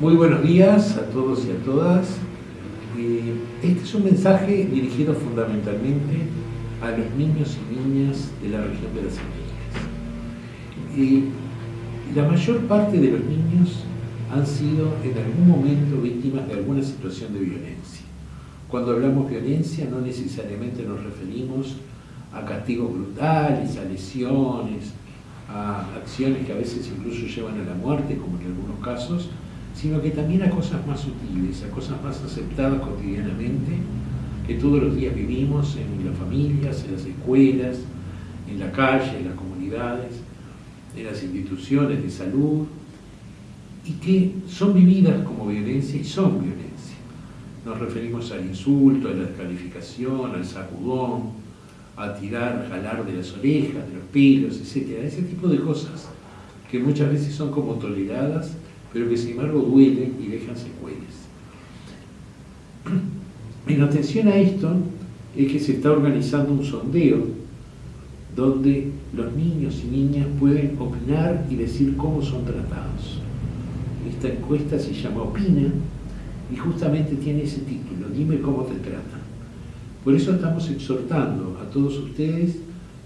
Muy buenos días a todos y a todas. Eh, este es un mensaje dirigido fundamentalmente a los niños y niñas de la región de las Américas. Y la mayor parte de los niños han sido en algún momento víctimas de alguna situación de violencia. Cuando hablamos violencia no necesariamente nos referimos a castigos brutales, a lesiones, a acciones que a veces incluso llevan a la muerte, como en algunos casos, sino que también a cosas más sutiles, a cosas más aceptadas cotidianamente, que todos los días vivimos en las familias, en las escuelas, en la calle, en las comunidades, en las instituciones de salud, y que son vividas como violencia y son violencia. Nos referimos al insulto, a la descalificación, al sacudón, a tirar, jalar de las orejas, de los pelos, etc. Ese tipo de cosas que muchas veces son como toleradas pero que sin embargo duelen y dejan secuelas. En atención a esto es que se está organizando un sondeo donde los niños y niñas pueden opinar y decir cómo son tratados. Esta encuesta se llama Opina y justamente tiene ese título, Dime cómo te tratan. Por eso estamos exhortando a todos ustedes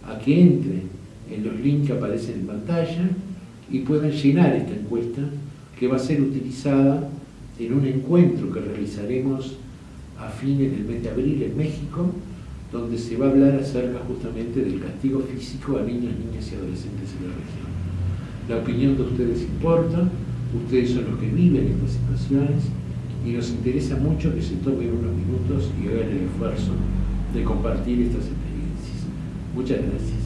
a que entren en los links que aparecen en pantalla y puedan llenar esta encuesta que va a ser utilizada en un encuentro que realizaremos a fines del mes de abril en México, donde se va a hablar acerca justamente del castigo físico a niños, niñas y adolescentes en la región. La opinión de ustedes importa, ustedes son los que viven estas situaciones y nos interesa mucho que se tomen unos minutos y hagan el esfuerzo de compartir estas experiencias. Muchas gracias.